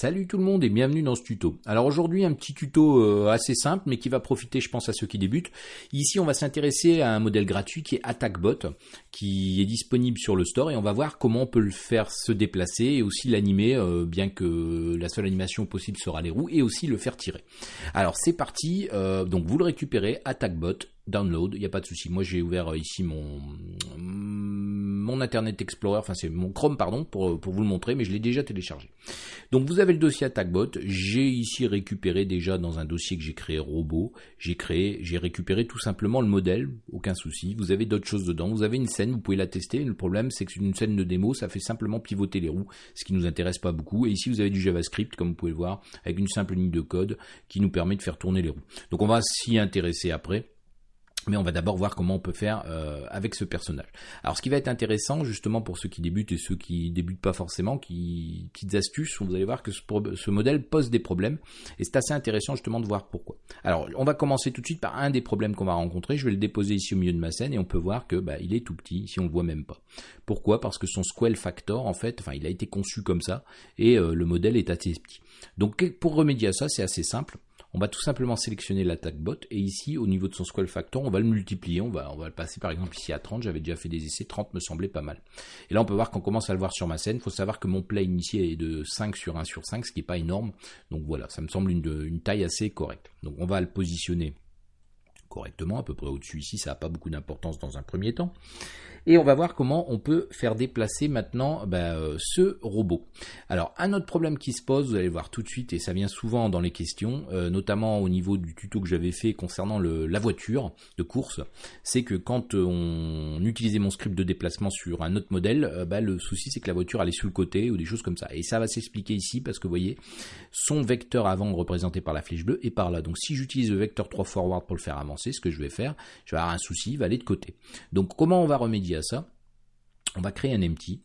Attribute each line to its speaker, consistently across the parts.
Speaker 1: Salut tout le monde et bienvenue dans ce tuto. Alors aujourd'hui un petit tuto euh, assez simple mais qui va profiter je pense à ceux qui débutent. Ici on va s'intéresser à un modèle gratuit qui est AttackBot qui est disponible sur le store et on va voir comment on peut le faire se déplacer et aussi l'animer euh, bien que la seule animation possible sera les roues et aussi le faire tirer. Alors c'est parti, euh, donc vous le récupérez AttackBot download, il n'y a pas de souci. Moi j'ai ouvert ici mon mon Internet Explorer, enfin c'est mon Chrome pardon pour, pour vous le montrer, mais je l'ai déjà téléchargé. Donc vous avez le dossier AttackBot. J'ai ici récupéré déjà dans un dossier que j'ai créé robot, j'ai créé, j'ai récupéré tout simplement le modèle, aucun souci. Vous avez d'autres choses dedans. Vous avez une scène, vous pouvez la tester. Le problème c'est que c'est une scène de démo, ça fait simplement pivoter les roues, ce qui nous intéresse pas beaucoup. Et ici vous avez du JavaScript, comme vous pouvez le voir, avec une simple ligne de code qui nous permet de faire tourner les roues. Donc on va s'y intéresser après. Mais on va d'abord voir comment on peut faire euh, avec ce personnage. Alors ce qui va être intéressant justement pour ceux qui débutent et ceux qui débutent pas forcément, qui petites astuces, vous allez voir que ce, modèle pose des problèmes et c'est assez intéressant justement de voir pourquoi. Alors on va commencer tout de suite par un des problèmes qu'on va rencontrer. Je vais le déposer ici au milieu de ma scène et on peut voir que bah, il est tout petit, si on le voit même pas. Pourquoi? Parce que son squel factor en fait, enfin il a été conçu comme ça et euh, le modèle est assez petit. Donc pour remédier à ça, c'est assez simple on va tout simplement sélectionner l'attaque bot et ici au niveau de son squall factor on va le multiplier, on va, on va le passer par exemple ici à 30, j'avais déjà fait des essais, 30 me semblait pas mal. Et là on peut voir qu'on commence à le voir sur ma scène, il faut savoir que mon play initié est de 5 sur 1 sur 5, ce qui n'est pas énorme, donc voilà, ça me semble une, une taille assez correcte. Donc on va le positionner correctement, à peu près au-dessus ici, ça n'a pas beaucoup d'importance dans un premier temps. Et on va voir comment on peut faire déplacer maintenant bah, euh, ce robot. Alors un autre problème qui se pose, vous allez voir tout de suite, et ça vient souvent dans les questions, euh, notamment au niveau du tuto que j'avais fait concernant la voiture de course, c'est que quand on utilisait mon script de déplacement sur un autre modèle, euh, bah, le souci c'est que la voiture allait sur le côté ou des choses comme ça. Et ça va s'expliquer ici parce que vous voyez, son vecteur avant représenté par la flèche bleue est par là. Donc si j'utilise le vecteur 3 forward pour le faire avancer, ce que je vais faire, je vais avoir un souci, il va aller de côté. Donc comment on va remédier à ça, on va créer un empty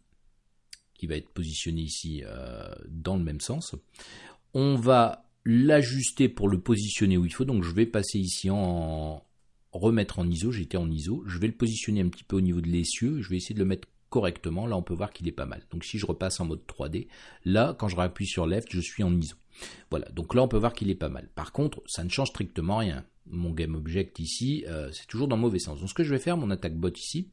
Speaker 1: qui va être positionné ici euh, dans le même sens. On va l'ajuster pour le positionner où il faut. Donc je vais passer ici en remettre en ISO. J'étais en ISO. Je vais le positionner un petit peu au niveau de l'essieu. Je vais essayer de le mettre correctement. Là, on peut voir qu'il est pas mal. Donc si je repasse en mode 3D, là, quand je rappuie sur Left, je suis en ISO. Voilà, donc là, on peut voir qu'il est pas mal. Par contre, ça ne change strictement rien. Mon GameObject ici, euh, c'est toujours dans le mauvais sens. Donc ce que je vais faire, mon attaque bot ici,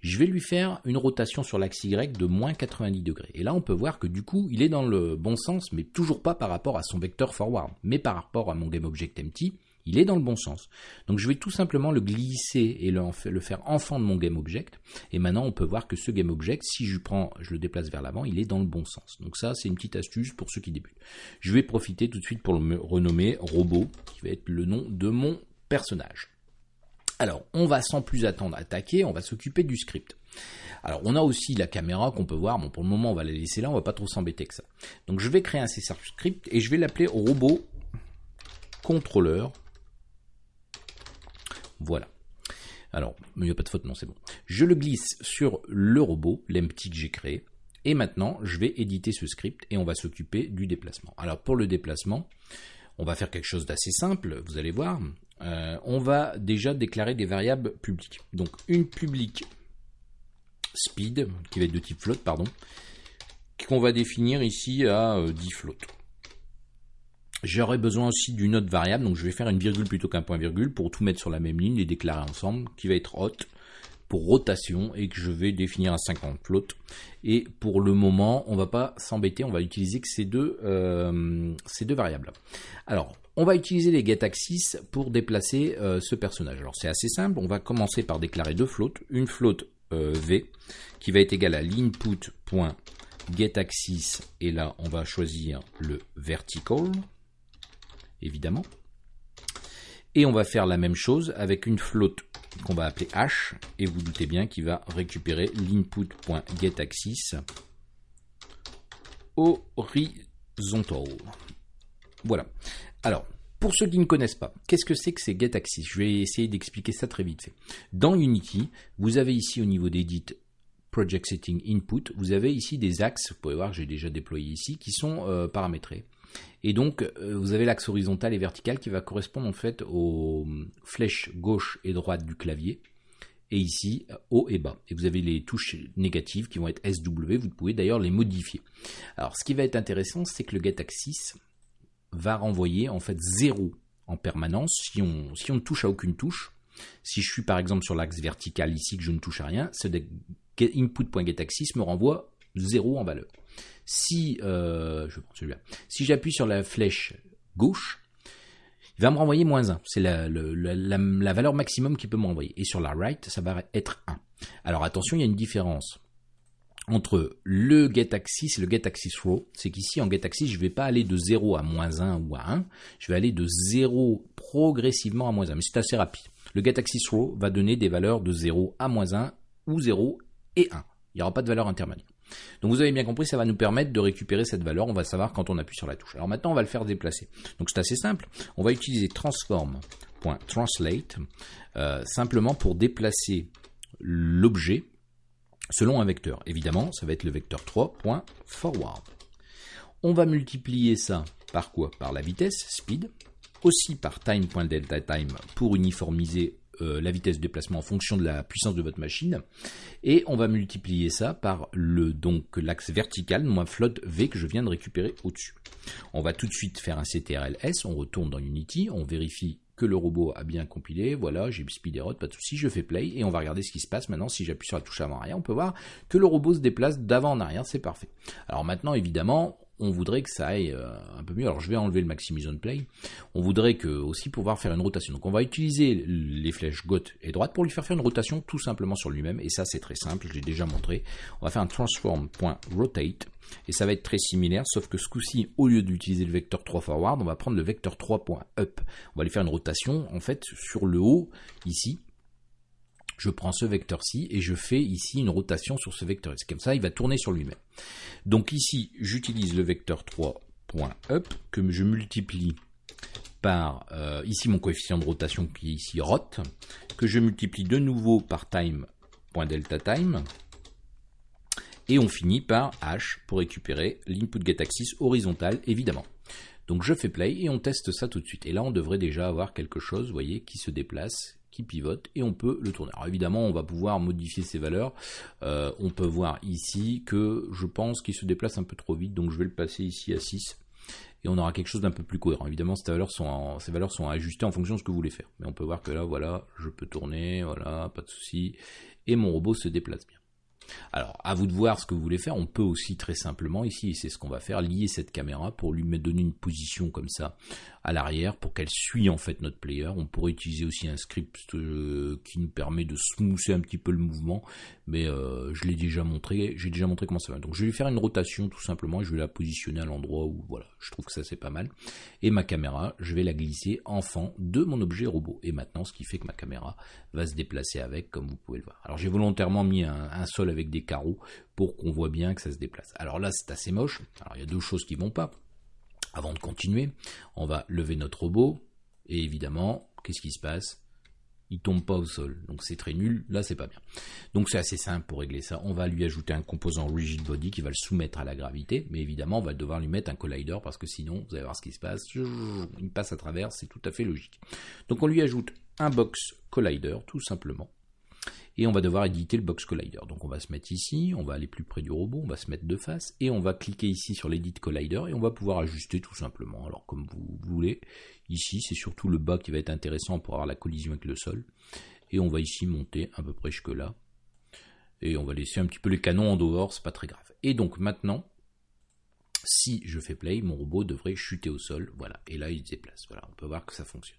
Speaker 1: je vais lui faire une rotation sur l'axe Y de moins 90 degrés. Et là, on peut voir que du coup, il est dans le bon sens, mais toujours pas par rapport à son vecteur forward, mais par rapport à mon GameObjectEmpty, il est dans le bon sens. Donc je vais tout simplement le glisser et le, faire enfant de mon GameObject. Et maintenant, on peut voir que ce GameObject, si je je le déplace vers l'avant, il est dans le bon sens. Donc ça, c'est une petite astuce pour ceux qui débutent. Je vais profiter tout de suite pour le renommer robot, qui va être le nom de mon personnage. Alors, on va sans plus attendre attaquer, on va s'occuper du script. Alors, on a aussi la caméra qu'on peut voir. Bon, pour le moment, on va la laisser là, on va pas trop s'embêter que ça. Donc, je vais créer un C script et je vais l'appeler robot contrôleur. Voilà. Alors, il n'y a pas de faute, non, c'est bon. Je le glisse sur le robot, l'empty que j'ai créé. Et maintenant, je vais éditer ce script et on va s'occuper du déplacement. Alors, pour le déplacement, on va faire quelque chose d'assez simple, vous allez voir. Euh, on va déjà déclarer des variables publiques. Donc une publique speed, qui va être de type float, pardon, qu'on va définir ici à 10 euh, float. J'aurai besoin aussi d'une autre variable, donc je vais faire une virgule plutôt qu'un point virgule pour tout mettre sur la même ligne, les déclarer ensemble, qui va être hot pour rotation et que je vais définir à 50 float. Et pour le moment, on va pas s'embêter, on va utiliser ces deux, euh, ces deux variables. Alors, on va utiliser les getAxis pour déplacer euh, ce personnage. Alors c'est assez simple, on va commencer par déclarer deux floats. Une float euh, v qui va être égale à l'input.getAxis et là on va choisir le vertical évidemment. Et on va faire la même chose avec une float qu'on va appeler h et vous doutez bien qu'il va récupérer l'input.getAxis horizontal. Voilà. Alors, pour ceux qui ne connaissent pas, qu'est-ce que c'est que ces getAxis Je vais essayer d'expliquer ça très vite Dans Unity, vous avez ici au niveau d'Edit Project Setting Input, vous avez ici des axes, vous pouvez voir, j'ai déjà déployé ici, qui sont euh, paramétrés. Et donc, euh, vous avez l'axe horizontal et vertical qui va correspondre en fait aux flèches gauche et droite du clavier. et ici haut et bas. Et vous avez les touches négatives qui vont être SW, vous pouvez d'ailleurs les modifier. Alors ce qui va être intéressant, c'est que le getAxis va renvoyer en fait 0 en permanence si on, ne touche à aucune touche. Si je suis par exemple sur l'axe vertical ici que je ne touche à rien, ce input.getAxis me renvoie 0 en valeur. Si, euh, si j'appuie sur la flèche gauche, il va me renvoyer moins 1. C'est la, la, valeur maximum qu'il peut me renvoyer. Et sur la right, ça va être 1. Alors attention, il y a une différence entre le getAxis et le getAxis row. C'est qu'ici, en getAxis, je ne vais pas aller de 0 à moins 1 ou à 1. Je vais aller de 0 progressivement à moins 1. Mais c'est assez rapide. Le getAxis row va donner des valeurs de 0 à moins 1 ou 0 et 1. Il n'y aura pas de valeur intermédiaire. Donc vous avez bien compris, ça va nous permettre de récupérer cette valeur. On va savoir quand on appuie sur la touche. Alors maintenant, on va le faire déplacer. Donc c'est assez simple. On va utiliser transform.translate euh, simplement pour déplacer l'objet selon un vecteur. Évidemment, ça va être le vecteur 3.forward. On va multiplier ça par quoi? Par la vitesse, speed, aussi par time.delta_time pour uniformiser euh, la vitesse de déplacement en fonction de la puissance de votre machine. Et on va multiplier ça par le donc l'axe vertical, moins float V que je viens de récupérer au-dessus. On va tout de suite faire un CTRL-S, on retourne dans Unity, on vérifie que le robot a bien compilé, voilà, j'ai speed error, pas de souci, je fais play et on va regarder ce qui se passe maintenant. Si j'appuie sur la touche avant-arrière, on peut voir que le robot se déplace d'avant en arrière, c'est parfait. Alors maintenant, évidemment, on voudrait que ça aille euh, un peu mieux. Alors je vais enlever le Maximise on Play. On voudrait que aussi pouvoir faire une rotation. Donc on va utiliser les flèches gauche et droite pour lui faire faire une rotation tout simplement sur lui-même. Et ça c'est très simple, je l'ai déjà montré. On va faire un transform.rotate. Et ça va être très similaire, sauf que ce coup-ci, au lieu d'utiliser le vecteur 3 forward, on va prendre le vecteur 3.up. On va lui faire une rotation, en fait, sur le haut, ici, je prends ce vecteur-ci et je fais ici une rotation sur ce vecteur. C'est comme ça, il va tourner sur lui-même. Donc ici, j'utilise le vecteur 3.up que je multiplie par euh, ici mon coefficient de rotation qui est ici rot, que je multiplie de nouveau par time.delta_time, et on finit par h pour récupérer l'input getAxis horizontal évidemment. Donc je fais play et on teste ça tout de suite. Et là on devrait déjà avoir quelque chose, vous voyez, qui se déplace qui pivote et on peut le tourner. Alors évidemment, on va pouvoir modifier ces valeurs. Euh, on peut voir ici que je pense qu'il se déplace un peu trop vite, donc je vais le passer ici à 6 et on aura quelque chose d'un peu plus cohérent. Évidemment, ces valeurs, sont ces sont ajustées en fonction de ce que vous voulez faire. Mais on peut voir que là, voilà, je peux tourner, voilà, pas de souci, et mon robot se déplace bien. Alors, à vous de voir ce que vous voulez faire. On peut aussi très simplement, ici, c'est ce qu'on va faire, lier cette caméra pour lui donner une position comme ça à l'arrière pour qu'elle suit en fait notre player. On pourrait utiliser aussi un script euh, qui nous permet de smoother un petit peu le mouvement, mais euh, je l'ai déjà montré, j'ai déjà montré comment ça va. Donc je vais lui faire une rotation tout simplement, je vais la positionner à l'endroit où voilà, je trouve que ça c'est pas mal. Et ma caméra, je vais la glisser en fond de mon objet robot. Et maintenant, ce qui fait que ma caméra va se déplacer avec, comme vous pouvez le voir. Alors j'ai volontairement mis un, un sol avec des carreaux pour qu'on voit bien que ça se déplace. Alors là, c'est assez moche. Alors il y a deux choses qui vont pas. Avant de continuer, on va lever notre robot et évidemment, qu'est-ce qui se passe? Il tombe pas au sol. Donc c'est très nul, là c'est pas bien. Donc c'est assez simple pour régler ça. On va lui ajouter un composant rigid body qui va le soumettre à la gravité, mais évidemment on va devoir lui mettre un collider parce que sinon vous allez voir ce qui se passe, il passe à travers, c'est tout à fait logique. Donc on lui ajoute un box collider tout simplement et on va devoir éditer le box collider. Donc on va se mettre ici, on va aller plus près du robot, on va se mettre de face et on va cliquer ici sur l'edit collider et on va pouvoir ajuster tout simplement. Alors comme vous voulez, ici c'est surtout le bas qui va être intéressant pour avoir la collision avec le sol et on va ici monter à peu près jusque là et on va laisser un petit peu les canons en dehors, c'est pas très grave. Et donc maintenant, si je fais play, mon robot devrait chuter au sol, voilà, et là il se déplace, voilà, on peut voir que ça fonctionne.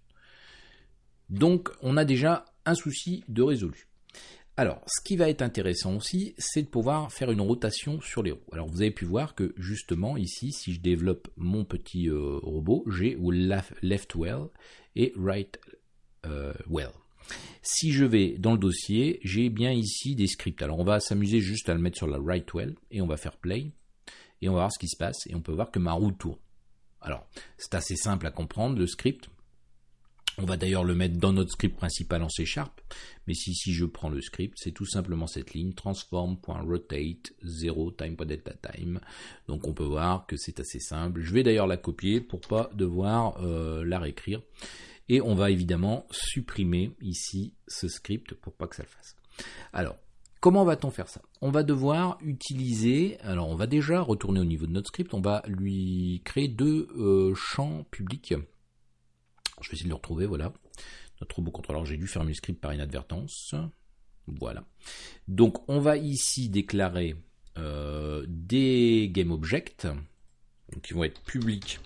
Speaker 1: Donc on a déjà un souci de résolu. Alors, ce qui va être intéressant aussi, c'est de pouvoir faire une rotation sur les roues. Alors, vous avez pu voir que justement ici, si je développe mon petit euh, robot, j'ai left well et right euh, well. Si je vais dans le dossier, j'ai bien ici des scripts. Alors, on va s'amuser juste à le mettre sur la right well et on va faire play et on va voir ce qui se passe et on peut voir que ma roue tourne. Alors, c'est assez simple à comprendre le script. On va d'ailleurs le mettre dans notre script principal en C Sharp. Mais si, je prends le script, c'est tout simplement cette ligne transform.rotate 0 time.delta time. Donc on peut voir que c'est assez simple. Je vais d'ailleurs la copier pour pas devoir euh, la réécrire. Et on va évidemment supprimer ici ce script pour pas que ça le fasse. Alors, comment va-t-on faire ça? On va devoir utiliser, alors on va déjà retourner au niveau de notre script, on va lui créer deux euh, champs publics. Je vais essayer de le retrouver, voilà. Notre robot contrôleur, j'ai dû fermer le script par inadvertance. Voilà. Donc on va ici déclarer euh, des GameObjects qui vont être publics.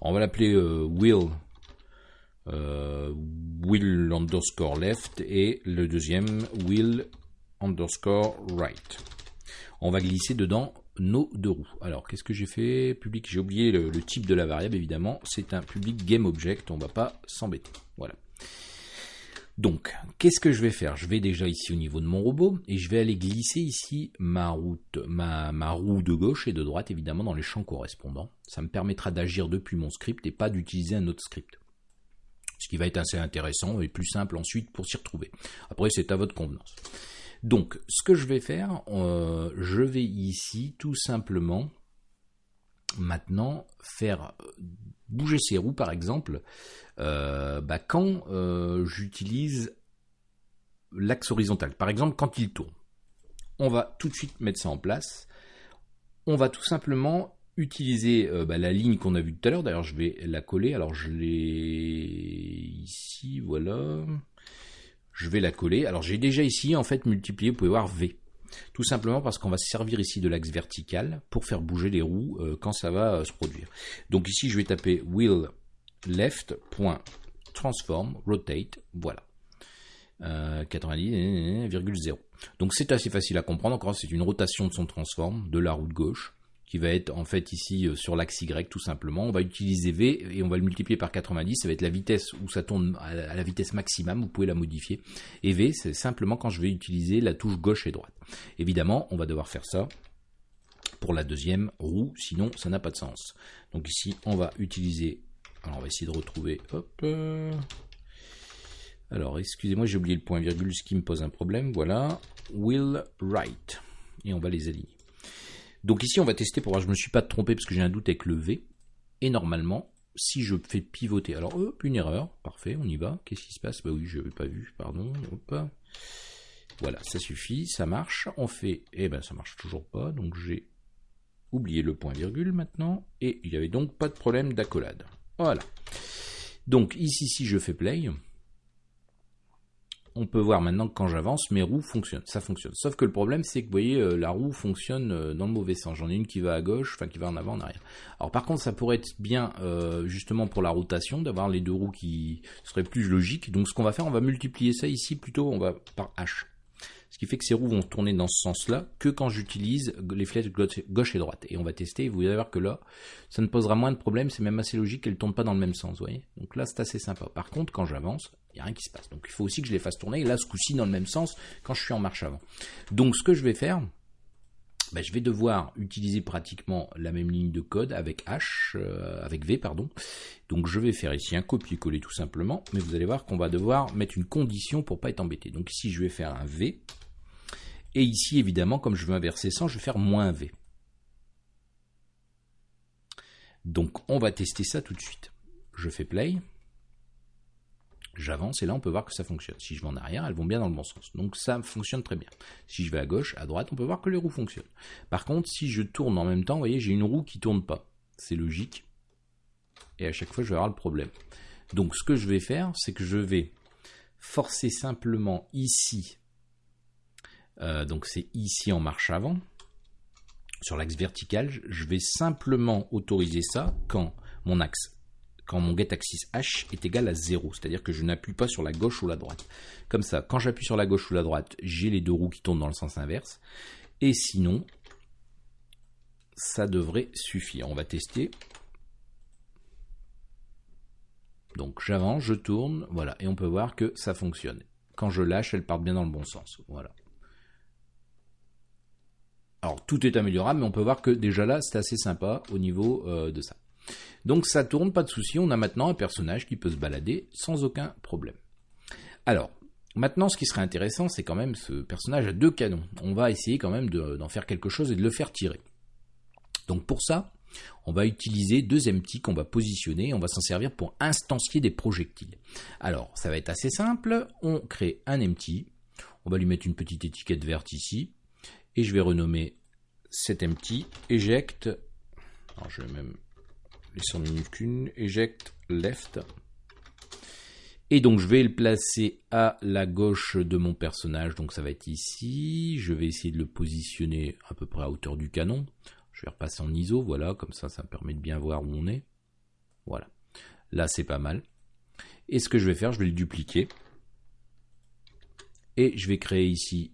Speaker 1: On va l'appeler euh, will euh, will underscore left et le deuxième will underscore right. On va glisser dedans nos deux roues. Alors qu'est-ce que j'ai fait Public, j'ai oublié le, type de la variable évidemment. C'est un public GameObject. On va pas s'embêter. Voilà. Donc, qu'est-ce que je vais faire? Je vais déjà ici au niveau de mon robot et je vais aller glisser ici ma roue de gauche et de droite évidemment dans les champs correspondants. Ça me permettra d'agir depuis mon script et pas d'utiliser un autre script. Ce qui va être assez intéressant et plus simple ensuite pour s'y retrouver. Après, c'est à votre convenance. Donc, ce que je vais faire, euh, je vais ici tout simplement maintenant faire bouger ces roues par exemple euh, bah, quand euh, j'utilise l'axe horizontal. Par exemple quand il tourne. On va tout de suite mettre ça en place. On va tout simplement utiliser euh, bah, la ligne qu'on a vue tout à l'heure. D'ailleurs je vais la coller. Alors je l'ai ici, voilà. Je vais la coller. Alors j'ai déjà ici en fait multiplié, vous pouvez voir V. Tout simplement parce qu'on va se servir ici de l'axe vertical pour faire bouger les roues euh, quand ça va euh, se produire. Donc ici, je vais taper wheel voilà. 90,0. Euh, Donc c'est assez facile à comprendre. Encore, c'est une rotation de son transform de la roue de gauche qui va être en fait ici euh, sur l'axe Y tout simplement. On va utiliser V et on va le multiplier par 90, ça va être la vitesse où ça tourne à la vitesse maximum, vous pouvez la modifier. Et V, c'est simplement quand je vais utiliser la touche gauche et droite. Évidemment, on va devoir faire ça pour la deuxième roue, sinon ça n'a pas de sens. Donc ici, on va utiliser, alors on va essayer de retrouver, hop, euh, alors excusez-moi, j'ai oublié le point virgule, ce qui me pose un problème, voilà, will right, et on va les aligner. Donc ici, on va tester pour voir, je me suis pas trompé parce que j'ai un doute avec le V. Et normalement, si je fais pivoter, alors hop, une erreur, parfait, on y va. Qu'est-ce qui se passe? Bah oui, je n'avais pas vu, pardon. Voilà, ça suffit, ça marche. On fait, eh ben ça marche toujours pas, donc j'ai oublié le point virgule maintenant, et il n'y avait donc pas de problème d'accolade. Voilà. Donc ici, si je fais play, on peut voir maintenant que quand j'avance, mes roues fonctionnent. Ça fonctionne. Sauf que le problème, c'est que vous voyez, euh, la roue fonctionne euh, dans le mauvais sens. J'en ai une qui va à gauche, enfin qui va en avant, en arrière. Alors par contre, ça pourrait être bien, euh, justement pour la rotation, d'avoir les deux roues qui seraient plus logiques. Donc ce qu'on va faire, on va multiplier ça ici plutôt, on va par H. Ce qui fait que ces roues vont tourner dans ce sens-là que quand j'utilise les flèches gauche et droite. Et on va tester, et vous allez voir que là, ça ne posera moins de problèmes, c'est même assez logique qu'elles ne tournent pas dans le même sens, vous voyez. Donc là, c'est assez sympa. Par contre, quand j'avance, il n'y a rien qui se passe. Donc il faut aussi que je les fasse tourner, là, ce coup-ci, dans le même sens, quand je suis en marche avant. Donc ce que je vais faire, ben, je vais devoir utiliser pratiquement la même ligne de code avec H, euh, avec V, pardon. Donc je vais faire ici un copier-coller tout simplement, mais vous allez voir qu'on va devoir mettre une condition pour pas être embêté. Donc ici je vais faire un V, et ici évidemment comme je veux inverser 100, je vais faire moins V. Donc on va tester ça tout de suite. Je fais play j'avance et là on peut voir que ça fonctionne. Si je vais en arrière, elles vont bien dans le bon sens. Donc ça fonctionne très bien. Si je vais à gauche, à droite, on peut voir que les roues fonctionnent. Par contre, si je tourne en même temps, vous voyez, j'ai une roue qui tourne pas. C'est logique. Et à chaque fois, je vais avoir le problème. Donc ce que je vais faire, c'est que je vais forcer simplement ici. Euh, donc c'est ici en marche avant. Sur l'axe vertical, je vais simplement autoriser ça quand mon axe quand mon getAxis H est égal à 0, c'est-à-dire que je n'appuie pas sur la gauche ou la droite. Comme ça, quand j'appuie sur la gauche ou la droite, j'ai les deux roues qui tournent dans le sens inverse. Et sinon, ça devrait suffire. On va tester. Donc j'avance, je tourne, voilà, et on peut voir que ça fonctionne. Quand je lâche, elles partent bien dans le bon sens. Voilà. Alors tout est améliorable, mais on peut voir que déjà là, c'est assez sympa au niveau euh, de ça. Donc ça tourne, pas de souci, on a maintenant un personnage qui peut se balader sans aucun problème. Alors, maintenant ce qui serait intéressant, c'est quand même ce personnage a deux canons. On va essayer quand même d'en faire quelque chose et de le faire tirer. Donc pour ça, on va utiliser deux empty qu'on va positionner, on va s'en servir pour instancier des projectiles. Alors, ça va être assez simple, on crée un empty, On va lui mettre une petite étiquette verte ici. Et je vais renommer cet empty eject. Alors je vais même laisser en minuscule. Eject left. Et donc je vais le placer à la gauche de mon personnage, donc ça va être ici. Je vais essayer de le positionner à peu près à hauteur du canon. Je vais repasser en ISO, voilà, comme ça ça me permet de bien voir où on est. Voilà. Là c'est pas mal. Et ce que je vais faire, je vais le dupliquer. Et je vais créer ici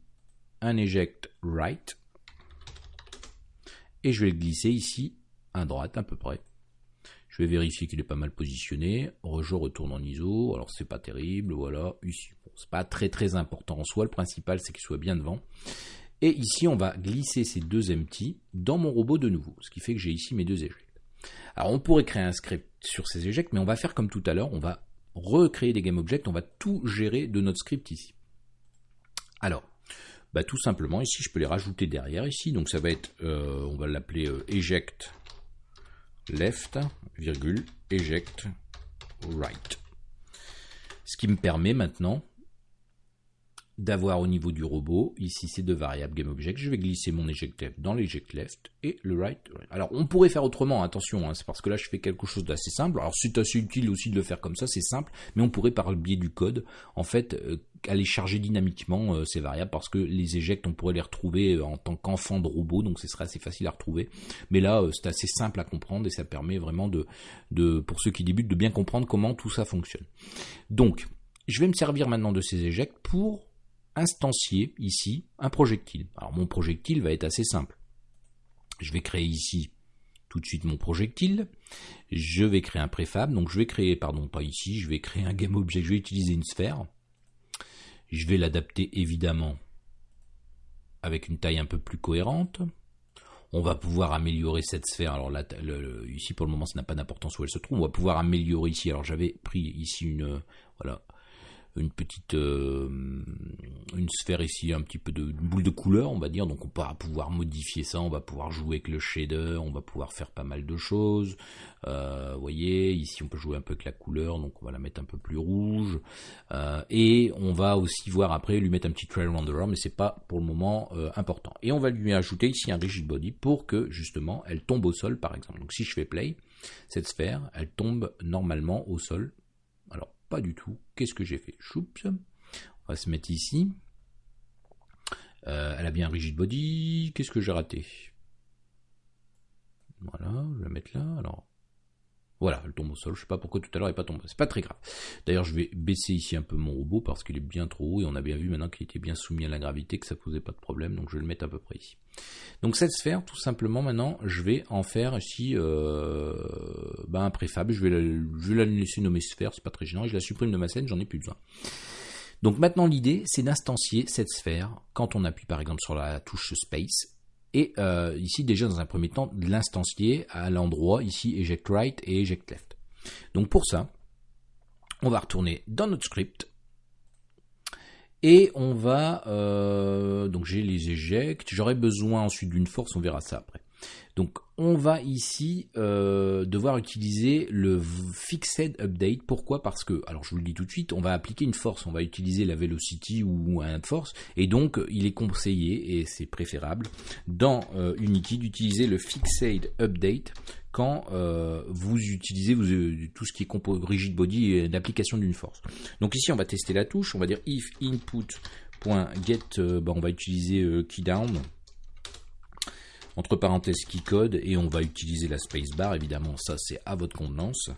Speaker 1: un eject right. Et je vais le glisser ici à droite à peu près. Je vais vérifier qu'il est pas mal positionné. Je retourne en ISO. Alors c'est pas terrible. Voilà. Ici, c'est pas très très important en soi. Le principal c'est qu'il soit bien devant. Et ici, on va glisser ces deux empty dans mon robot de nouveau. Ce qui fait que j'ai ici mes deux éjects. Alors on pourrait créer un script sur ces éjects, mais on va faire comme tout à l'heure. On va recréer des GameObjects. On va tout gérer de notre script ici. Alors, bah, tout simplement, ici, je peux les rajouter derrière ici. Donc ça va être, euh, on va l'appeler euh, eject left, virgule, eject right. Ce qui me permet maintenant d'avoir au niveau du robot, ici ces deux variables GameObject, je vais glisser mon eject left dans l'eject left et le right. Alors on pourrait faire autrement, attention, hein, c'est parce que là je fais quelque chose d'assez simple. Alors c'est assez utile aussi de le faire comme ça, c'est simple, mais on pourrait par le biais du code, en fait, euh, aller charger dynamiquement euh, ces variables parce que les ejects on pourrait les retrouver euh, en tant qu'enfant de robot, donc ce serait assez facile à retrouver. Mais là c'est assez simple à comprendre et ça permet vraiment de, pour ceux qui débutent, de bien comprendre comment tout ça fonctionne. Donc, je vais me servir maintenant de ces ejects pour instancier ici un projectile. Alors mon projectile va être assez simple. Je vais créer ici tout de suite mon projectile. Je vais créer un préfab. Donc je vais créer, pardon, pas ici, je vais créer un game object. Je vais utiliser une sphère. Je vais l'adapter évidemment avec une taille un peu plus cohérente. On va pouvoir améliorer cette sphère. Alors là, ici pour le moment, ça n'a pas d'importance où elle se trouve. On va pouvoir améliorer ici. Alors j'avais pris ici une, voilà, une petite euh, une sphère ici, un petit peu de boule de couleur, on va dire. Donc on va pouvoir modifier ça, on va pouvoir jouer avec le shader, on va pouvoir faire pas mal de choses. Euh, voyez, ici on peut jouer un peu avec la couleur, donc on va la mettre un peu plus rouge. Euh, et on va aussi voir après lui mettre un petit trail renderer, mais c'est pas pour le moment important. Et on va lui ajouter ici un rigid body pour que justement elle tombe au sol par exemple. Donc si je fais play, cette sphère, elle tombe normalement au sol pas du tout. Qu'est-ce que j'ai fait? Choups. On va se mettre ici. Euh, elle a bien un rigid body. Qu'est-ce que j'ai raté? Voilà, je vais la mettre là. Alors, voilà, elle tombe au sol. Je sais pas pourquoi tout à l'heure elle n'est pas tombée. C'est pas très grave. D'ailleurs, je vais baisser ici un peu mon robot parce qu'il est bien trop haut et on a bien vu maintenant qu'il était bien soumis à la gravité, que ça posait pas de problème. Donc je vais le mettre à peu près ici. Donc cette sphère, tout simplement, maintenant, je vais en faire ici euh, ben, un préfab. Je vais, la, je vais la laisser nommer sphère, c'est pas très gênant. Je la supprime de ma scène, j'en ai plus besoin. Donc maintenant l'idée c'est d'instancier cette sphère quand on appuie par exemple sur la touche Space et euh, ici, déjà dans un premier temps, l'instancier à l'endroit, ici, eject right et eject left. Donc pour ça, on va retourner dans notre script. Et on va, euh, donc j'ai les ejects, j'aurai besoin ensuite d'une force, on verra ça après. Donc on va ici euh, devoir utiliser le fixed update. Pourquoi? Parce que, alors je vous le dis tout de suite, on va appliquer une force, on va utiliser la velocity ou un force, et donc il est conseillé, et c'est préférable, dans euh, Unity d'utiliser le fixed update quand euh, vous utilisez tout ce qui est rigid body et l'application d'une force. Donc ici on va tester la touche, on va dire if input.get, bah, on va utiliser keydown entre parenthèses qui code et on va utiliser la spacebar évidemment ça c'est à votre convenance.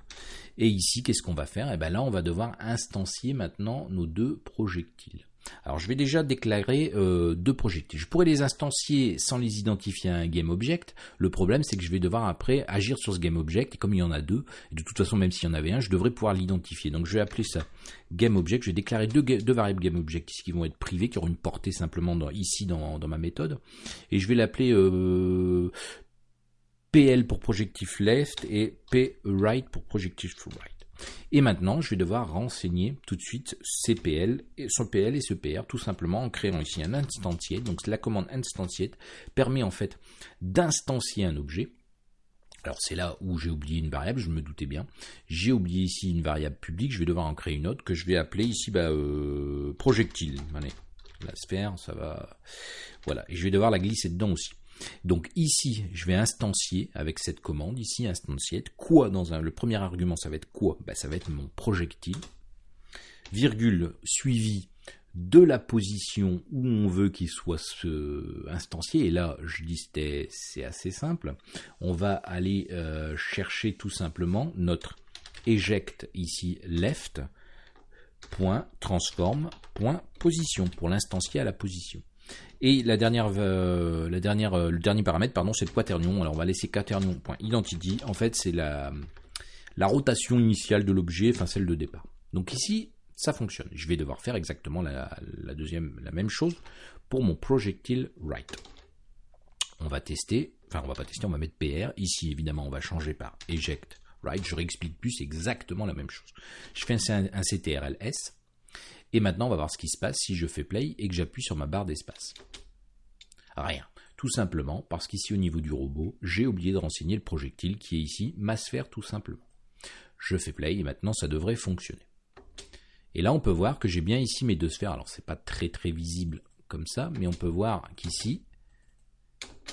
Speaker 1: Et ici qu'est-ce qu'on va faire? Et eh bien là on va devoir instancier maintenant nos deux projectiles alors je vais déjà déclarer euh, deux projectiles. Je pourrais les instancier sans les identifier à un GameObject. Le problème c'est que je vais devoir après agir sur ce GameObject et comme il y en a deux, et de toute façon même s'il y en avait un, je devrais pouvoir l'identifier. Donc je vais appeler ça GameObject. Je vais déclarer deux, variables GameObject qui vont être privées, qui auront une portée simplement ici dans, ma méthode. Et je vais l'appeler euh, PL pour projectif left et P right pour projectif right. Et maintenant, je vais devoir renseigner tout de suite CPL, ce PL et ce PR, tout simplement en créant ici un instantiate. Donc la commande instantiate permet en fait d'instancier un objet. Alors c'est là où j'ai oublié une variable, je me doutais bien. J'ai oublié ici une variable publique, je vais devoir en créer une autre que je vais appeler ici bah, euh, projectile. La sphère, ça va... Voilà, et je vais devoir la glisser dedans aussi. Donc ici, je vais instancier avec cette commande, ici instancier, quoi dans un, le premier argument, ça va être quoi? Ben, Ça va être mon projectile, virgule suivi de la position où on veut qu'il soit instancié. Et là, je dis c'est assez simple. On va aller euh, chercher tout simplement notre eject ici left transform point position pour l'instancier à la position. Et la dernière, euh, la dernière, euh, le dernier paramètre, pardon, c'est le quaternion. Alors on va laisser quaternion.identity. En fait, c'est la, rotation initiale de l'objet, enfin celle de départ. Donc ici, ça fonctionne. Je vais devoir faire exactement la, deuxième, la même chose pour mon projectile right. On va tester, enfin on va pas tester, on va mettre PR. Ici, évidemment, on va changer par eject right. Je réexplique plus, exactement la même chose. Je fais un, un CTRL-S. Et maintenant, on va voir ce qui se passe si je fais play et que j'appuie sur ma barre d'espace. Rien. Tout simplement parce qu'ici au niveau du robot, j'ai oublié de renseigner le projectile qui est ici, ma sphère tout simplement. Je fais play et maintenant ça devrait fonctionner. Et là, on peut voir que j'ai bien ici mes deux sphères. Alors, c'est pas très très visible comme ça, mais on peut voir qu'ici,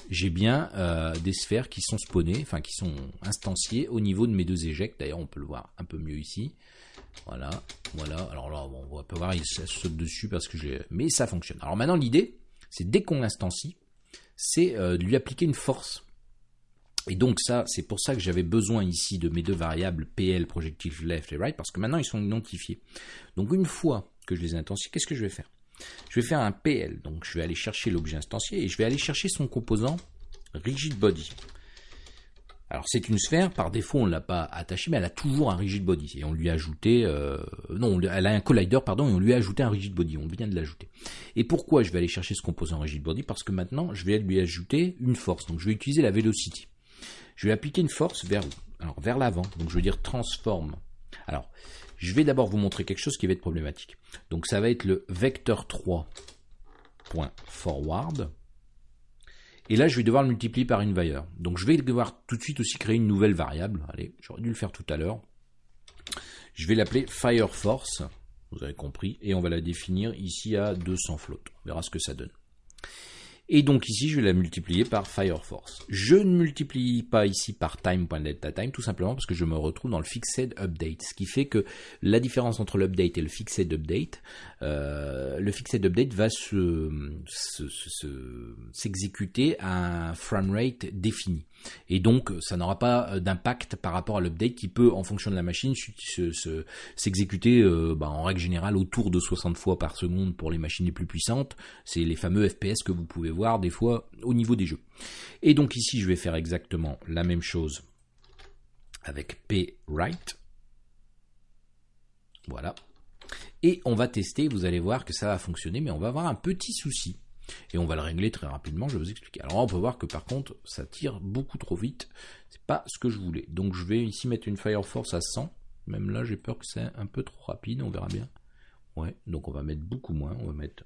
Speaker 1: j'ai bien euh, des sphères qui sont spawnées, enfin qui sont instanciées au niveau de mes deux éjects. D'ailleurs, on peut le voir un peu mieux ici. Voilà, voilà. Alors là, on peut voir, il saute dessus parce que j'ai... Mais ça fonctionne. Alors maintenant, l'idée, c'est dès qu'on l'instancie, c'est euh, de lui appliquer une force. Et donc ça, c'est pour ça que j'avais besoin ici de mes deux variables PL, projective left et right, parce que maintenant ils sont identifiés. Donc une fois que je les ai qu'est-ce que je vais faire? Je vais faire un PL, donc je vais aller chercher l'objet instancié et je vais aller chercher son composant rigid body. Alors c'est une sphère, par défaut on ne l'a pas attachée, mais elle a toujours un rigid body. Et on lui a ajouté, euh, non, elle a un collider, pardon, et on lui a ajouté un rigid body, on vient de l'ajouter. Et pourquoi je vais aller chercher ce composant rigid body? Parce que maintenant je vais lui ajouter une force, donc je vais utiliser la velocity. Je vais appliquer une force vers Alors, vers l'avant. Donc, je veux dire transforme. Alors, je vais d'abord vous montrer quelque chose qui va être problématique. Donc, ça va être le vecteur 3.forward. Et là, je vais devoir le multiplier par une valeur. Donc, je vais devoir tout de suite aussi créer une nouvelle variable. Allez, j'aurais dû le faire tout à l'heure. Je vais l'appeler FireForce. Vous avez compris. Et on va la définir ici à 200 flottes. On verra ce que ça donne. Et donc ici, je vais la multiplier par FireForce. Je ne multiplie pas ici par time.deltaTime, tout simplement parce que je me retrouve dans le fixed update. Ce qui fait que la différence entre l'update et le fixed update, euh, le fixed update va s'exécuter se, à un framerate défini. Et donc, ça n'aura pas d'impact par rapport à l'update qui peut, en fonction de la machine, s'exécuter euh, bah, en règle générale autour de 60 fois par seconde pour les machines les plus puissantes. C'est les fameux FPS que vous pouvez voir des fois au niveau des jeux. Et donc ici, je vais faire exactement la même chose avec PWrite. Voilà. Et on va tester, vous allez voir que ça va fonctionner, mais on va avoir un petit souci. Et on va le régler très rapidement, je vais vous expliquer. Alors on peut voir que par contre, ça tire beaucoup trop vite. C'est pas ce que je voulais. Donc je vais ici mettre une Fire Force à 100. Même là, j'ai peur que c'est un peu trop rapide, on verra bien. Ouais, donc on va mettre beaucoup moins, on va mettre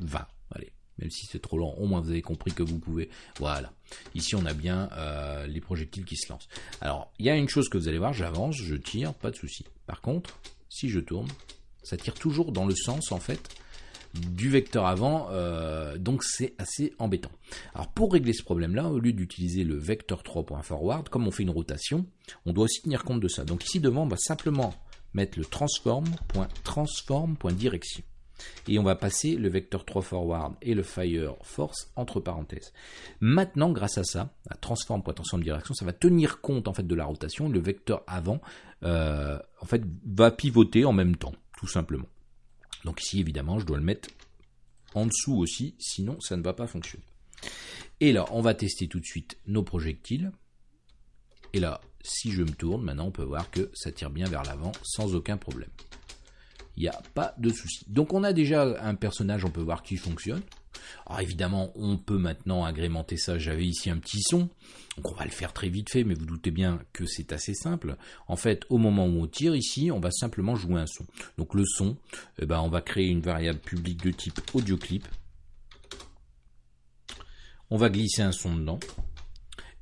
Speaker 1: 20. Allez, même si c'est trop lent, au moins vous avez compris que vous pouvez. Voilà. Ici, on a bien euh, les projectiles qui se lancent. Alors, il y a une chose que vous allez voir, j'avance, je tire, pas de souci. Par contre, si je tourne, ça tire toujours dans le sens, en fait, du vecteur avant, euh, donc c'est assez embêtant. Alors pour régler ce problème-là, au lieu d'utiliser le vecteur 3.forward, comme on fait une rotation, on doit aussi tenir compte de ça. Donc ici devant, on va simplement mettre le transform.transform.direction. Et on va passer le vecteur 3 forward et le fire force entre parenthèses. Maintenant, grâce à ça, à transform.transform.direction, ça va tenir compte en fait de la rotation. Le vecteur avant, euh, en fait, va pivoter en même temps, tout simplement. Donc ici, évidemment, je dois le mettre en dessous aussi, sinon ça ne va pas fonctionner. Et là, on va tester tout de suite nos projectiles. Et là, si je me tourne, maintenant on peut voir que ça tire bien vers l'avant sans aucun problème. Il n'y a pas de souci. Donc on a déjà un personnage, on peut voir qui fonctionne. Alors évidemment, on peut maintenant agrémenter ça. J'avais ici un petit son. Donc on va le faire très vite fait, mais vous doutez bien que c'est assez simple. En fait, au moment où on tire ici, on va simplement jouer un son. Donc le son, eh ben, on va créer une variable publique de type audio clip. On va glisser un son dedans.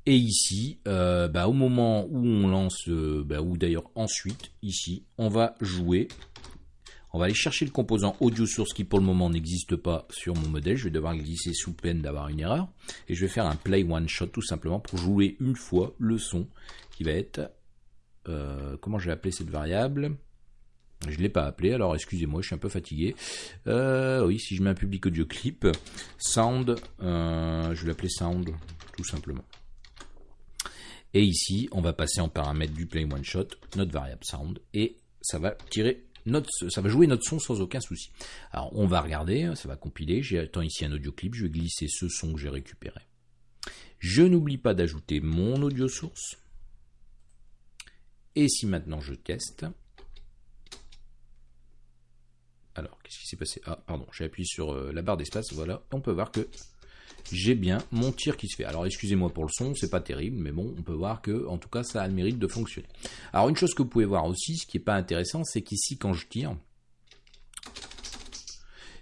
Speaker 1: Et ici, euh, bah, au moment où on lance, euh, bah, ou d'ailleurs ensuite, ici, on va jouer On va aller chercher le composant audio source qui pour le moment n'existe pas sur mon modèle. Je vais devoir glisser sous peine d'avoir une erreur. Et je vais faire un play one shot tout simplement pour jouer une fois le son qui va être... Euh, comment je vais appeler cette variable? Je ne l'ai pas appelé, alors excusez-moi, je suis un peu fatigué. Euh, oui, si je mets un public audio clip, sound, euh, je vais l'appeler sound, tout simplement. Et ici, on va passer en paramètre du play one shot, notre variable sound, et ça va tirer ça va jouer notre son sans aucun souci. Alors, on va regarder, ça va compiler. J'attends ici un audio clip, je vais glisser ce son que j'ai récupéré. Je n'oublie pas d'ajouter mon audio source. Et si maintenant je teste, alors, qu'est-ce qui s'est passé? Ah, pardon, j'ai appuyé sur euh, la barre d'espace, voilà. On peut voir que j'ai bien mon tir qui se fait. Alors, excusez-moi pour le son, c'est pas terrible, mais bon, on peut voir que, en tout cas, ça a le mérite de fonctionner. Alors, une chose que vous pouvez voir aussi, ce qui n'est pas intéressant, c'est qu'ici, quand je tire,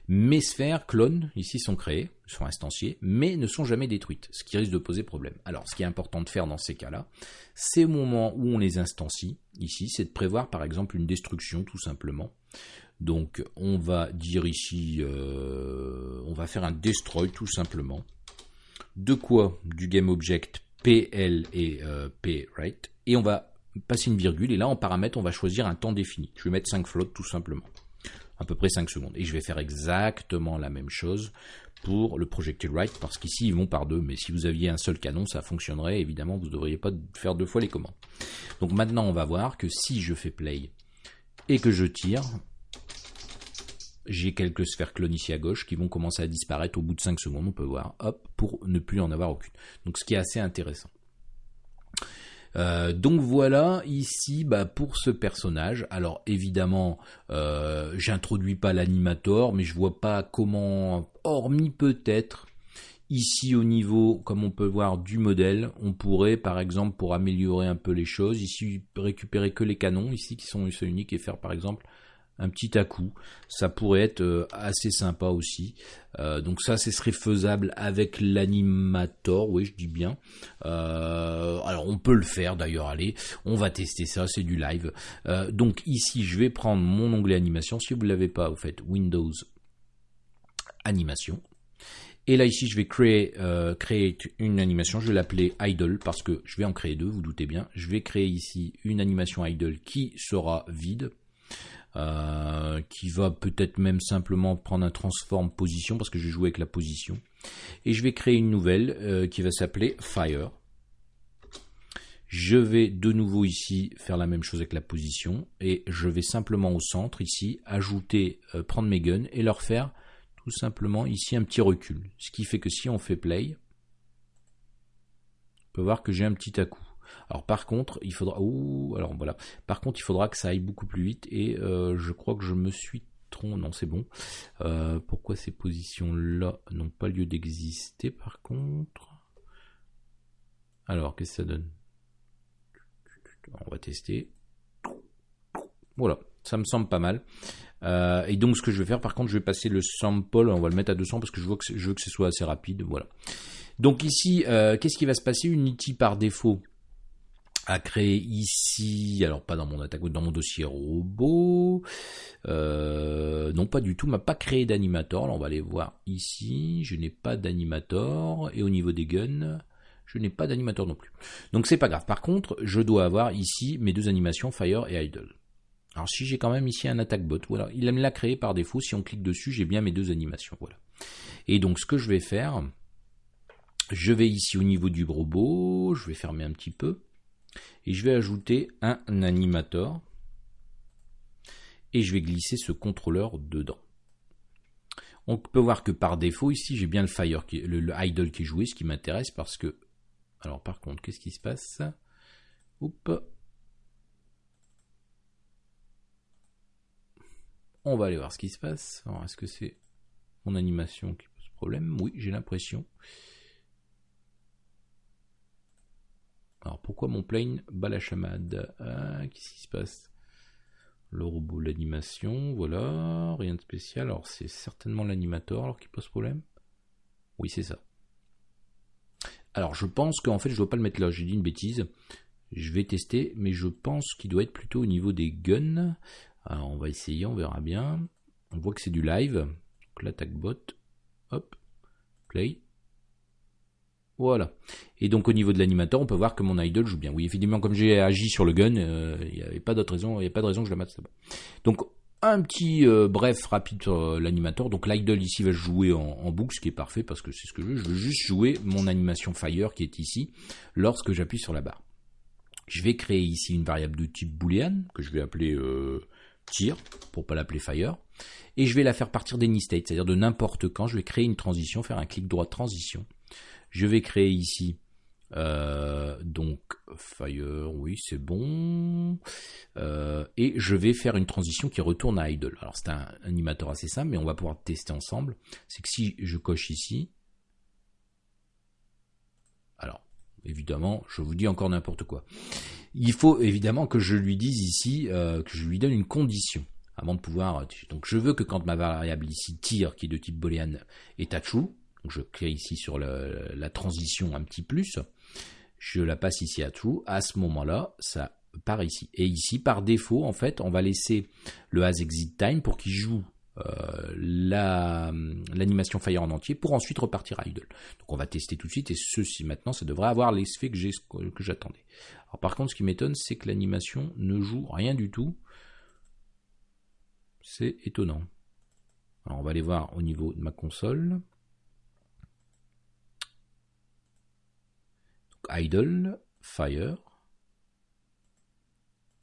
Speaker 1: mes sphères clones, ici, sont créées, sont instanciées, mais ne sont jamais détruites, ce qui risque de poser problème. Alors, ce qui est important de faire dans ces cas-là, c'est au moment où on les instancie, ici, c'est de prévoir, par exemple, une destruction, tout simplement, donc on va dire ici, euh, on va faire un destroy tout simplement. De quoi Du GameObject PL et euh, Et on va passer une virgule, et là en paramètre, on va choisir un temps défini. Je vais mettre 5 flottes tout simplement. À peu près 5 secondes. Et je vais faire exactement la même chose pour le projectile right, parce qu'ici ils vont par deux, mais si vous aviez un seul canon, ça fonctionnerait, évidemment, vous ne devriez pas faire deux fois les commandes. Donc maintenant, on va voir que si je fais play et que je tire, j'ai quelques sphères clones ici à gauche qui vont commencer à disparaître au bout de 5 secondes, on peut voir, hop, pour ne plus en avoir aucune. Donc ce qui est assez intéressant. Euh, donc voilà ici bah, pour ce personnage. Alors évidemment, euh, j'introduis pas l'animator, mais je vois pas comment, hormis peut-être ici au niveau, comme on peut voir du modèle, on pourrait par exemple pour améliorer un peu les choses, ici récupérer que les canons ici qui sont uniques et faire par exemple un petit à-coup. Ça pourrait être euh, assez sympa aussi. Euh, donc ça, ce serait faisable avec l'animator, oui, je dis bien. Euh, alors on peut le faire d'ailleurs, allez, on va tester ça, c'est du live. donc ici, je vais prendre mon onglet animation. Si vous ne l'avez pas, vous faites Windows animation. Et là ici, je vais créer, créer une animation. Je vais l'appeler idle parce que je vais en créer deux, vous doutez bien. Je vais créer ici une animation idle qui sera vide euh, qui va peut-être même simplement prendre un transform position parce que je jouer avec la position. Et je vais créer une nouvelle euh, qui va s'appeler Fire. Je vais de nouveau ici faire la même chose avec la position et je vais simplement au centre ici ajouter, euh, prendre mes guns et leur faire tout simplement ici un petit recul. Ce qui fait que si on fait play, on peut voir que j'ai un petit à-coup. Alors par contre, il faudra. alors voilà. Par contre, il faudra que ça aille beaucoup plus vite et euh, je crois que je me suis trompé. Non, c'est bon. Euh, pourquoi ces positions-là n'ont pas lieu d'exister par contre? Alors, qu'est-ce que ça donne? On va tester. Voilà, ça me semble pas mal. Euh, et donc ce que je vais faire, par contre, je vais passer le sample, on va le mettre à 200 parce que je veux que, je veux que ce soit assez rapide. Voilà. Donc ici, qu'est-ce qui va se passer? Unity par défaut à créer ici, alors pas dans mon attaque, dans mon dossier robot, euh, non pas du tout, m'a pas créé d'animator, on va aller voir ici, je n'ai pas d'animator, et au niveau des guns, je n'ai pas d'animator non plus. Donc c'est pas grave, par contre, je dois avoir ici mes deux animations, Fire et Idle. Alors si j'ai quand même ici un attaque bot, voilà, il me l'a créé par défaut, si on clique dessus, j'ai bien mes deux animations, voilà. Et donc ce que je vais faire, je vais ici au niveau du robot, je vais fermer un petit peu, et je vais ajouter un animator et je vais glisser ce contrôleur dedans. On peut voir que par défaut ici j'ai bien le fire, qui, le, idle qui est joué, ce qui m'intéresse parce que alors par contre qu'est-ce qui se passe? On va aller voir ce qui se passe. Est-ce que c'est mon animation qui pose problème? Oui, j'ai l'impression. Alors pourquoi mon plane bat la chamade? Ah, Qu'est-ce qui se passe? Le robot, l'animation, voilà, rien de spécial. Alors c'est certainement l'animator alors qui pose problème? Oui, c'est ça. Alors je pense qu'en fait je dois pas le mettre là, j'ai dit une bêtise. Je vais tester, mais je pense qu'il doit être plutôt au niveau des guns. Alors on va essayer, on verra bien. On voit que c'est du live. Donc l'attaque bot. Hop. Play. Voilà. Et donc au niveau de l'animateur, on peut voir que mon idol joue bien. Oui, évidemment, comme j'ai agi sur le gun, euh, il n'y avait pas d'autre raison, il n'y a pas de raison que je la mette là-bas. Donc un petit euh, bref rapide sur euh, l'animateur. Donc l'idol ici va jouer en, boucle, ce qui est parfait parce que c'est ce que je veux. Je veux juste jouer mon animation fire qui est ici lorsque j'appuie sur la barre. Je vais créer ici une variable de type boolean que je vais appeler tir pour pas l'appeler fire et je vais la faire partir d'any state, c'est-à-dire de n'importe quand. Je vais créer une transition, faire un clic droit transition je vais créer ici euh, donc Fire, oui c'est bon. Euh, et je vais faire une transition qui retourne à Idle. Alors c'est un animateur assez simple, mais on va pouvoir tester ensemble. C'est que si je coche ici, alors évidemment, je vous dis encore n'importe quoi. Il faut évidemment que je lui dise ici, euh, que je lui donne une condition avant de pouvoir. Donc je veux que quand ma variable ici tire, qui est de type boolean, est à true, je crée ici sur la transition un petit plus, je la passe ici à true, à ce moment-là, ça part ici. Et ici, par défaut, en fait, on va laisser le as exit time pour qu'il joue euh, l'animation Fire en entier pour ensuite repartir à idle. Donc on va tester tout de suite et ceci maintenant, ça devrait avoir l'effet que j'attendais. Alors par contre, ce qui m'étonne, c'est que l'animation ne joue rien du tout. C'est étonnant. Alors on va aller voir au niveau de ma console. Idle, fire.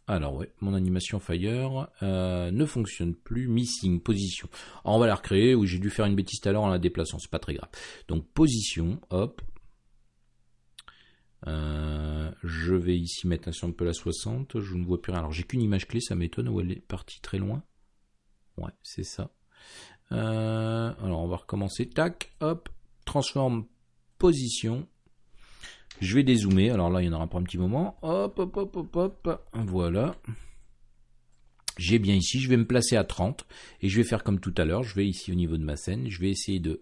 Speaker 1: Alors ouais, mon animation fire euh, ne fonctionne plus, missing, position. on va la recréer, oui j'ai dû faire une bêtise tout à en la déplaçant, c'est pas très grave. Donc position, hop. Euh, je vais ici mettre un sample à 60, je ne vois plus rien. Alors j'ai qu'une image clé, ça m'étonne, où elle est partie très loin. Ouais, c'est ça. Euh, alors on va recommencer, tac, hop, transforme position, je vais dézoomer. Alors là, il y en aura pour un petit moment. Hop, hop, hop, hop, hop. Voilà. J'ai bien ici. Je vais me placer à 30. Et je vais faire comme tout à l'heure. Je vais ici au niveau de ma scène. Je vais essayer de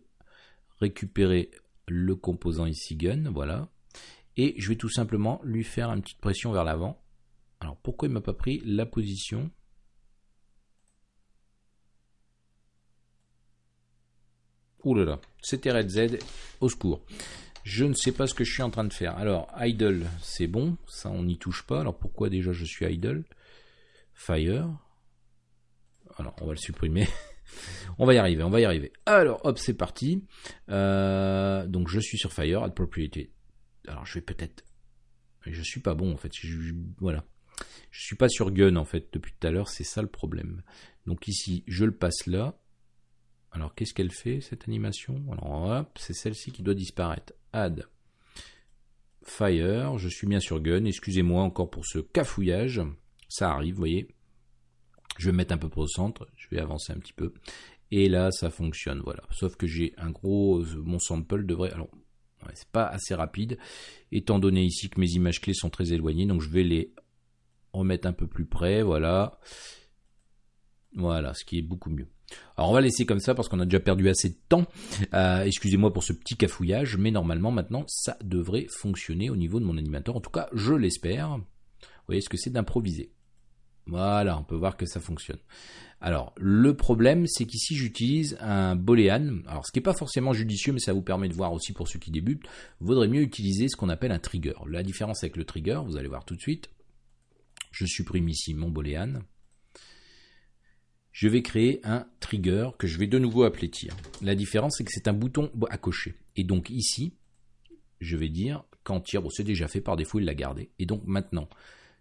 Speaker 1: récupérer le composant ici gun. Voilà. Et je vais tout simplement lui faire une petite pression vers l'avant. Alors pourquoi il m'a pas pris la position Ouh là là, c'était Red Z, au secours. Je ne sais pas ce que je suis en train de faire. Alors, idle, c'est bon. Ça, on n'y touche pas. Alors, pourquoi déjà je suis idle? Fire. Alors, on va le supprimer. on va y arriver, on va y arriver. Alors, hop, c'est parti. Euh, donc, je suis sur Fire, add propriété. Alors, je vais peut-être... Je suis pas bon, en fait. Je, voilà. Je suis pas sur Gun, en fait, depuis tout à l'heure. C'est ça le problème. Donc, ici, je le passe là. Alors, qu'est-ce qu'elle fait, cette animation? Alors, hop, c'est celle-ci qui doit disparaître add. Fire, je suis bien sur gun, excusez-moi encore pour ce cafouillage, ça arrive, vous voyez, je vais mettre un peu au centre, je vais avancer un petit peu, et là ça fonctionne, voilà, sauf que j'ai un gros, mon sample devrait, alors c'est pas assez rapide, étant donné ici que mes images clés sont très éloignées, donc je vais les remettre un peu plus près, voilà, voilà, ce qui est beaucoup mieux. Alors on va laisser comme ça parce qu'on a déjà perdu assez de temps. Euh, excusez-moi pour ce petit cafouillage, mais normalement maintenant ça devrait fonctionner au niveau de mon animateur. En tout cas, je l'espère. Vous voyez ce que c'est d'improviser. Voilà, on peut voir que ça fonctionne. Alors, le problème, c'est qu'ici, j'utilise un boolean. Alors, ce qui n'est pas forcément judicieux, mais ça vous permet de voir aussi pour ceux qui débutent, vaudrait mieux utiliser ce qu'on appelle un trigger. La différence avec le trigger, vous allez voir tout de suite. Je supprime ici mon boolean je vais créer un trigger que je vais de nouveau appeler tir. La différence, c'est que c'est un bouton à cocher. Et donc ici, je vais dire quand tir, bon c'est déjà fait par défaut, il l'a gardé. Et donc maintenant,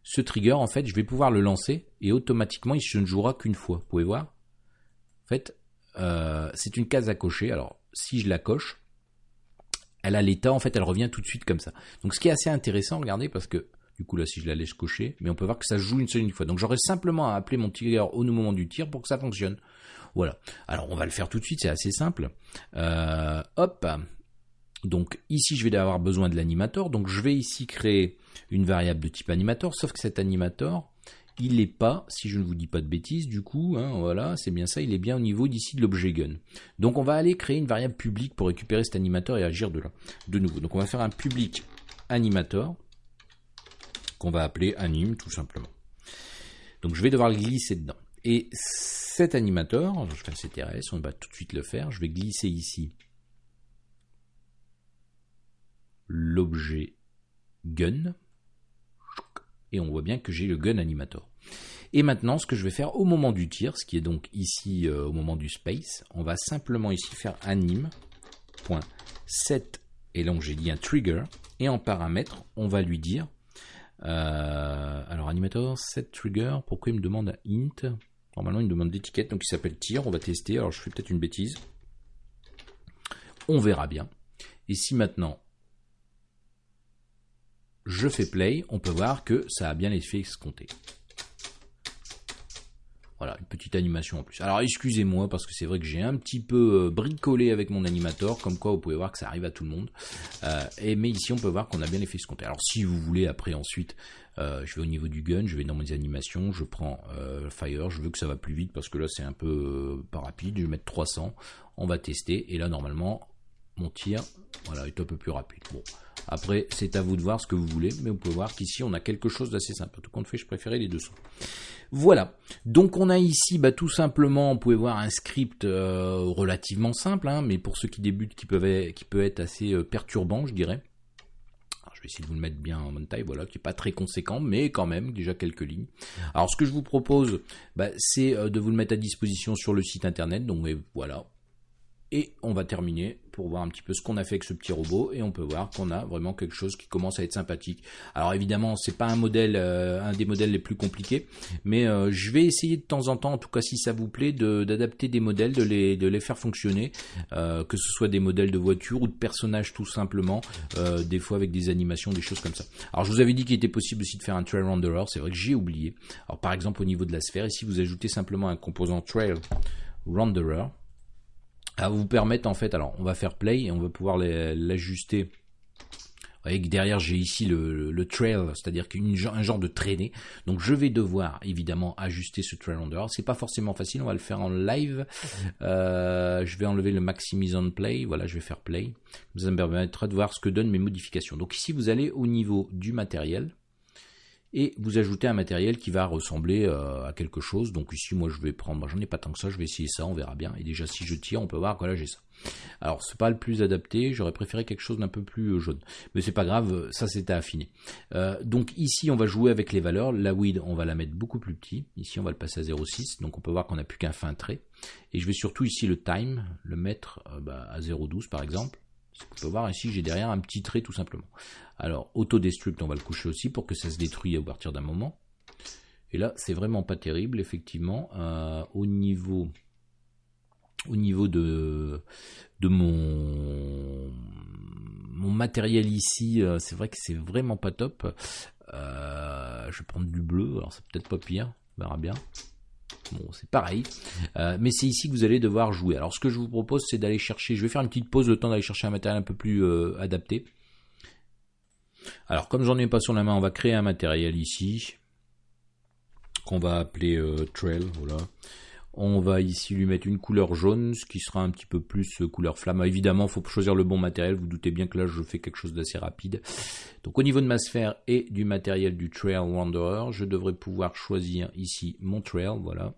Speaker 1: ce trigger, en fait, je vais pouvoir le lancer et automatiquement, il ne jouera qu'une fois. Vous pouvez voir? En fait, euh, c'est une case à cocher. Alors, si je la coche, elle a l'état, en fait, elle revient tout de suite comme ça. Donc, ce qui est assez intéressant, regardez, parce que du coup, là, si je la laisse cocher, mais on peut voir que ça joue une seule une fois. Donc, j'aurais simplement à appeler mon trigger au moment du tir pour que ça fonctionne. Voilà. Alors, on va le faire tout de suite, c'est assez simple. Euh, hop. Donc, ici, je vais avoir besoin de l'animator. Donc, je vais ici créer une variable de type animator, sauf que cet animator, il n'est pas, si je ne vous dis pas de bêtises, du coup, hein, voilà, c'est bien ça, il est bien au niveau d'ici de l'objet gun. Donc on va aller créer une variable publique pour récupérer cet animator et agir de là, de nouveau. Donc on va faire un public animator, qu'on va appeler anime tout simplement. Donc je vais devoir le glisser dedans. Et cet animateur, je fais un CTRS, on va tout de suite le faire. Je vais glisser ici l'objet gun. Et on voit bien que j'ai le gun animator. Et maintenant, ce que je vais faire au moment du tir, ce qui est donc ici euh, au moment du space, on va simplement ici faire anim.set, et donc j'ai dit un trigger, et en paramètre, on va lui dire, euh, alors animator set trigger, pourquoi il me demande un int? Normalement, il me demande d'étiquette, donc il s'appelle tir, on va tester, alors je fais peut-être une bêtise. On verra bien. Et si maintenant je fais play, on peut voir que ça a bien l'effet escompté. Voilà, une petite animation en plus. Alors excusez-moi parce que c'est vrai que j'ai un petit peu euh, bricolé avec mon animateur, comme quoi vous pouvez voir que ça arrive à tout le monde. Euh, mais ici on peut voir qu'on a bien l'effet escompté. Alors si vous voulez après ensuite, euh, je vais au niveau du gun, je vais dans mes animations, je prends Fire, je veux que ça va plus vite parce que là c'est un peu pas rapide, je vais mettre 300, on va tester et là normalement mon tir voilà, est un peu plus rapide. Bon. Après, c'est à vous de voir ce que vous voulez, mais vous pouvez voir qu'ici, on a quelque chose d'assez simple. Tout compte fait, je préférais les 200. Voilà. Donc, on a ici, bah, tout simplement, on pouvait voir un script euh, relativement simple, hein, mais pour ceux qui débutent, qui, peuvent qui peut être assez euh, perturbant, je dirais. je vais essayer de vous le mettre bien en bonne taille, voilà, qui n'est pas très conséquent, mais quand même, déjà quelques lignes. Alors, ce que je vous propose, bah, c'est euh, de vous le mettre à disposition sur le site internet. Donc, voilà, et on va terminer pour voir un petit peu ce qu'on a fait avec ce petit robot et on peut voir qu'on a vraiment quelque chose qui commence à être sympathique. Alors évidemment, c'est pas un modèle, euh, un des modèles les plus compliqués, mais euh, je vais essayer de temps en temps, en tout cas si ça vous plaît, d'adapter des modèles, de les, de les faire fonctionner, euh, que ce soit des modèles de voitures ou de personnages tout simplement, des fois avec des animations, des choses comme ça. Alors je vous avais dit qu'il était possible aussi de faire un trail renderer, c'est vrai que j'ai oublié. Alors par exemple au niveau de la sphère, ici vous ajoutez simplement un composant trail renderer à vous permettre en fait, alors on va faire play et on va pouvoir l'ajuster. Vous voyez que derrière j'ai ici le, trail, c'est-à-dire qu'un genre de traînée. Donc je vais devoir évidemment ajuster ce trail on C'est pas forcément facile, on va le faire en live. Euh, je vais enlever le maximise on play. Voilà, je vais faire play. Ça me permettra de voir ce que donnent mes modifications. Donc ici vous allez au niveau du matériel et vous ajoutez un matériel qui va ressembler euh, à quelque chose. Donc ici, moi, je vais prendre, j'en ai pas tant que ça, je vais essayer ça, on verra bien. Et déjà, si je tire, on peut voir que là, j'ai ça. Alors, c'est pas le plus adapté, j'aurais préféré quelque chose d'un peu plus euh, jaune. Mais c'est pas grave, ça à affiner. Euh, donc ici, on va jouer avec les valeurs. La width, on va la mettre beaucoup plus petit. Ici, on va le passer à 0,6. Donc on peut voir qu'on n'a plus qu'un fin trait. Et je vais surtout ici le time, le mettre bah, à 0,12 par exemple. On peut voir ici, j'ai derrière un petit trait tout simplement. Alors, autodestruct, on va le coucher aussi pour que ça se détruise à partir d'un moment. Et là, c'est vraiment pas terrible, effectivement. Euh, au niveau, au niveau de, de mon, mon matériel ici, euh, c'est vrai que c'est vraiment pas top. Euh, je vais prendre du bleu, alors c'est peut-être pas pire, on verra bien. Bon, c'est pareil. mais c'est ici que vous allez devoir jouer. Alors, ce que je vous propose, c'est d'aller chercher. Je vais faire une petite pause, le temps d'aller chercher un matériel un peu plus adapté. Alors comme j'en ai pas sur la main, on va créer un matériel ici qu'on va appeler euh, trail. Voilà. On va ici lui mettre une couleur jaune, ce qui sera un petit peu plus euh, couleur flamme. Évidemment, il faut choisir le bon matériel. Vous doutez bien que là, je fais quelque chose d'assez rapide. Donc au niveau de ma sphère et du matériel du Trail Wanderer, je devrais pouvoir choisir ici mon trail. Voilà.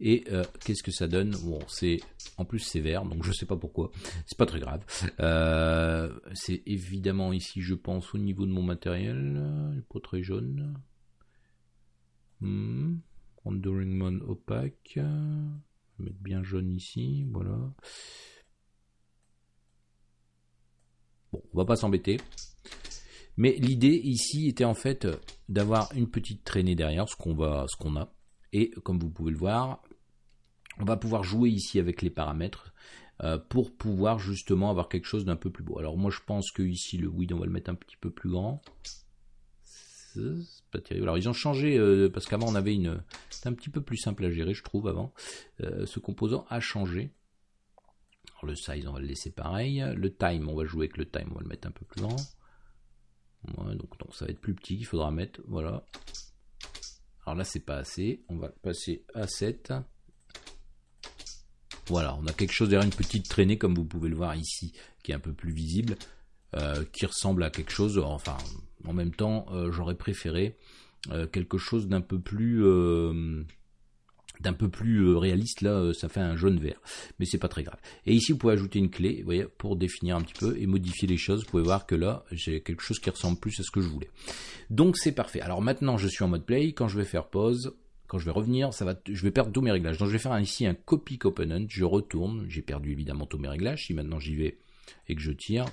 Speaker 1: Et euh, qu'est-ce que ça donne? Bon, c'est en plus c'est vert, donc je sais pas pourquoi. C'est pas très grave. Euh, c'est évidemment ici, je pense, au niveau de mon matériel, pas très jaune. Hmm. Rendering mode opaque. Je vais mettre bien jaune ici, voilà. Bon, on va pas s'embêter. Mais l'idée ici était en fait d'avoir une petite traînée derrière, ce qu'on va, ce qu'on a. Et comme vous pouvez le voir, on va pouvoir jouer ici avec les paramètres euh, pour pouvoir justement avoir quelque chose d'un peu plus beau. Alors moi je pense que ici le width on va le mettre un petit peu plus grand. Alors ils ont changé euh, parce qu'avant on avait une, c'était un petit peu plus simple à gérer je trouve avant. Euh, ce composant a changé. Alors le size on va le laisser pareil. Le time on va jouer avec le time, on va le mettre un peu plus grand. donc, donc ça va être plus petit, il faudra mettre voilà. Alors là c'est pas assez, on va passer à 7. Voilà, on a quelque chose derrière une petite traînée, comme vous pouvez le voir ici, qui est un peu plus visible, euh, qui ressemble à quelque chose, enfin, en même temps, euh, j'aurais préféré euh, quelque chose d'un peu plus d'un peu plus réaliste, là, ça fait un jaune vert. Mais c'est pas très grave. Et ici, vous pouvez ajouter une clé, vous voyez, pour définir un petit peu et modifier les choses. Vous pouvez voir que là, j'ai quelque chose qui ressemble plus à ce que je voulais. Donc c'est parfait. Alors maintenant, je suis en mode play. Quand je vais faire pause, quand je vais revenir, ça va, je vais perdre tous mes réglages. Donc je vais faire ici un copy component. Je retourne. J'ai perdu évidemment tous mes réglages. Si maintenant j'y vais et que je tire,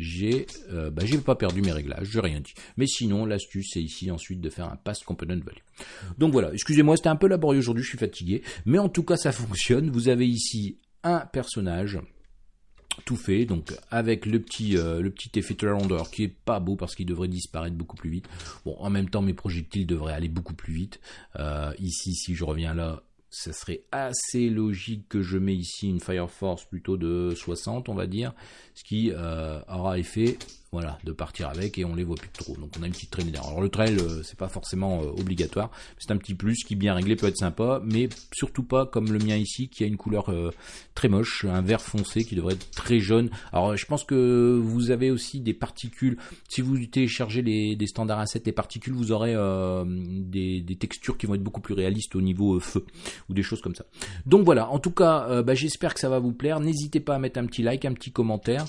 Speaker 1: j'ai euh, bah, j'ai pas perdu mes réglages, j'ai rien dit. Mais sinon, l'astuce, c'est ici ensuite de faire un pass component value. Donc voilà, excusez-moi, c'était un peu laborieux aujourd'hui, je suis fatigué. Mais en tout cas, ça fonctionne. Vous avez ici un personnage tout fait, donc avec le petit, euh, le petit effet rondeur qui est pas beau parce qu'il devrait disparaître beaucoup plus vite. Bon, en même temps, mes projectiles devraient aller beaucoup plus vite. Euh, ici, si je reviens là, ça serait assez logique que je mets ici une Fire Force plutôt de 60, on va dire, ce qui euh, aura effet voilà, de partir avec et on les voit plus trop. Donc on a une petite traînée d'air. Alors le trail, euh, c'est pas forcément euh, obligatoire, c'est un petit plus qui bien réglé peut être sympa, mais surtout pas comme le mien ici qui a une couleur euh, très moche, un vert foncé qui devrait être très jaune. Alors je pense que vous avez aussi des particules. Si vous téléchargez les, des standards assets, les particules, vous aurez des, textures qui vont être beaucoup plus réalistes au niveau feu ou des choses comme ça. Donc voilà, en tout cas, bah, j'espère que ça va vous plaire. N'hésitez pas à mettre un petit like, un petit commentaire.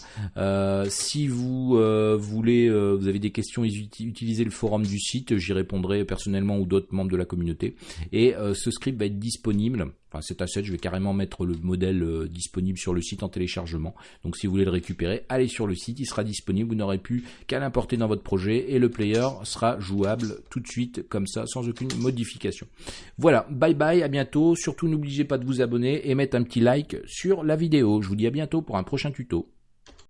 Speaker 1: si vous euh, euh, vous avez des questions, utilisez le forum du site, j'y répondrai personnellement ou d'autres membres de la communauté. Et euh, ce script va être disponible enfin cet asset, je vais carrément mettre le modèle disponible sur le site en téléchargement. Donc si vous voulez le récupérer, allez sur le site, il sera disponible, vous n'aurez plus qu'à l'importer dans votre projet et le player sera jouable tout de suite comme ça sans aucune modification. Voilà, bye bye, à bientôt. Surtout n'oubliez pas de vous abonner et mettre un petit like sur la vidéo. Je vous dis à bientôt pour un prochain tuto.